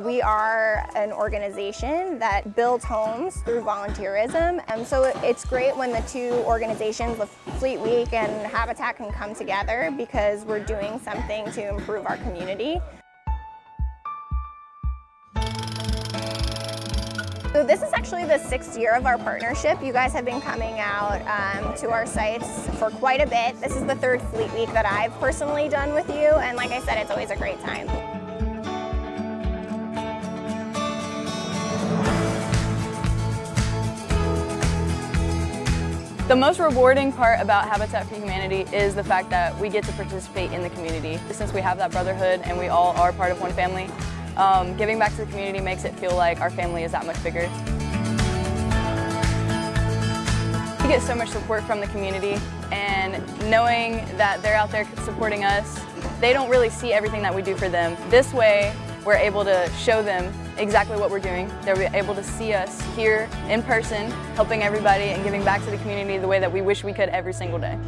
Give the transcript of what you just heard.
We are an organization that builds homes through volunteerism, and so it's great when the two organizations, Fleet Week and Habitat, can come together because we're doing something to improve our community. So this is actually the sixth year of our partnership. You guys have been coming out um, to our sites for quite a bit. This is the third Fleet Week that I've personally done with you, and like I said, it's always a great time. The most rewarding part about Habitat for Humanity is the fact that we get to participate in the community. Since we have that brotherhood and we all are part of one family, um, giving back to the community makes it feel like our family is that much bigger. We get so much support from the community and knowing that they're out there supporting us, they don't really see everything that we do for them. This way, we're able to show them exactly what we're doing. They're able to see us here in person, helping everybody and giving back to the community the way that we wish we could every single day.